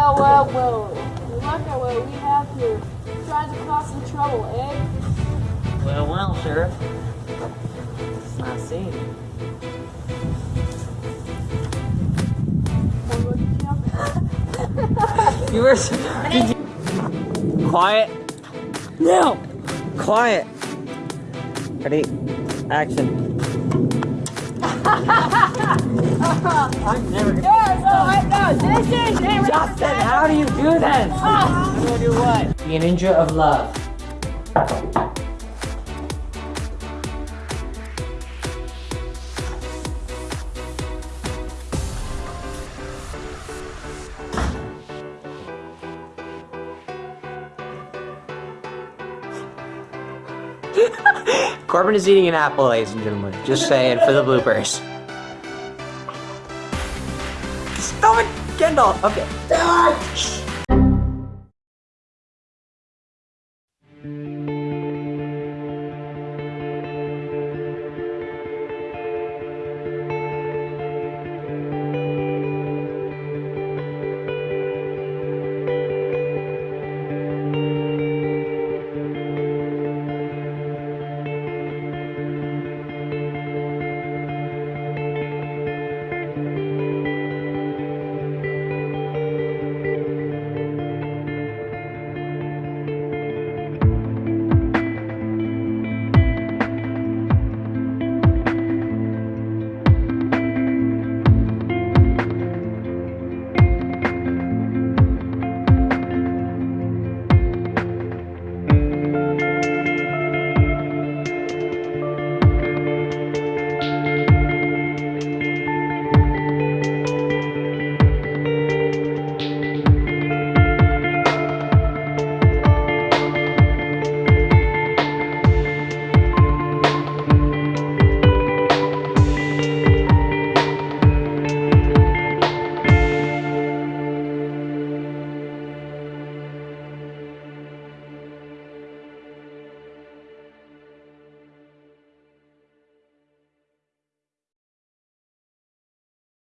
Well, well, well. Look at what we have here. Trying to cause some trouble, eh? Well, well, Sheriff. It's not safe. you were you quiet now quiet ready action i'm never gonna yes, oh, I know how do you do this? I'm gonna do what? Be a ninja of love. Corbin is eating an apple, ladies and gentlemen. Just saying for the bloopers. Stop it, Kendall. Okay.